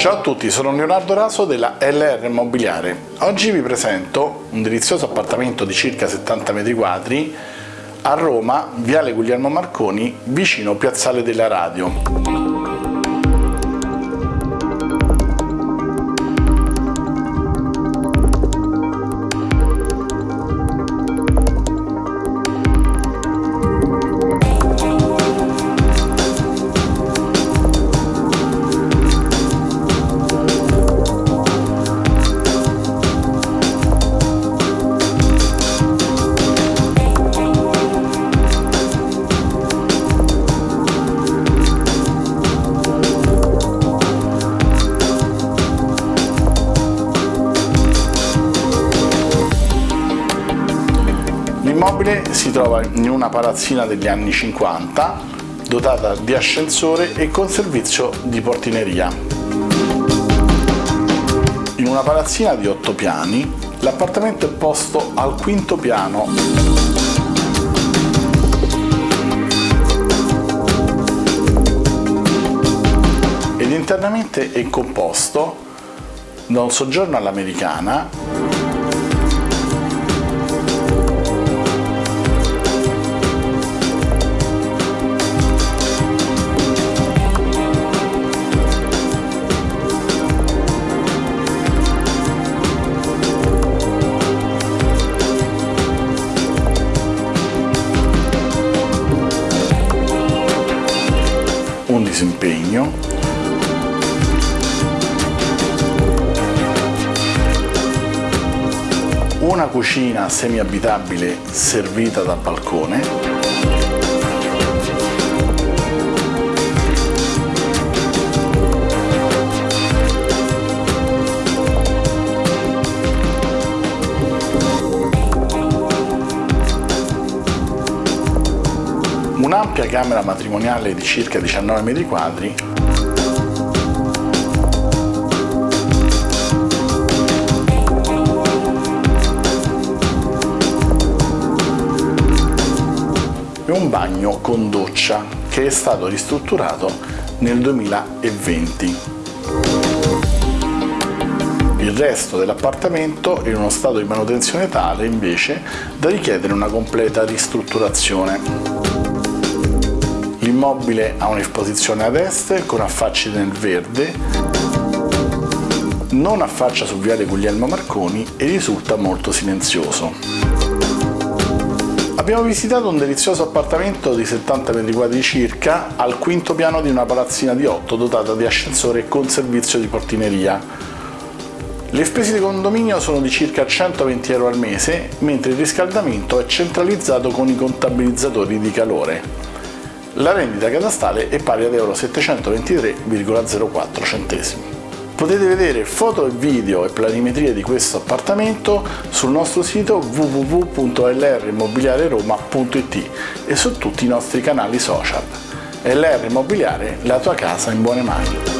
Ciao a tutti, sono Leonardo Raso della LR Immobiliare. Oggi vi presento un delizioso appartamento di circa 70 metri quadri a Roma, Viale Guglielmo Marconi, vicino Piazzale della Radio. L'immobile si trova in una palazzina degli anni 50 dotata di ascensore e con servizio di portineria. In una palazzina di 8 piani, l'appartamento è posto al quinto piano ed internamente è composto da un soggiorno all'americana disimpegno. Una cucina semi-abitabile servita dal balcone un'ampia camera matrimoniale di circa 19 metri quadri e un bagno con doccia che è stato ristrutturato nel 2020. Il resto dell'appartamento è in uno stato di manutenzione tale invece da richiedere una completa ristrutturazione. L'immobile ha un'esposizione ad est con affacci nel verde, non affaccia su viale Guglielmo Marconi e risulta molto silenzioso. Abbiamo visitato un delizioso appartamento di 70 metri quadri circa al quinto piano di una palazzina di 8 dotata di ascensore con servizio di portineria. Le spese di condominio sono di circa 120 euro al mese, mentre il riscaldamento è centralizzato con i contabilizzatori di calore. La rendita catastale è pari ad euro 723,04 centesimi. Potete vedere foto e video e planimetrie di questo appartamento sul nostro sito www.lrimmobiliareroma.it e su tutti i nostri canali social. LR Immobiliare, la tua casa in buone mani.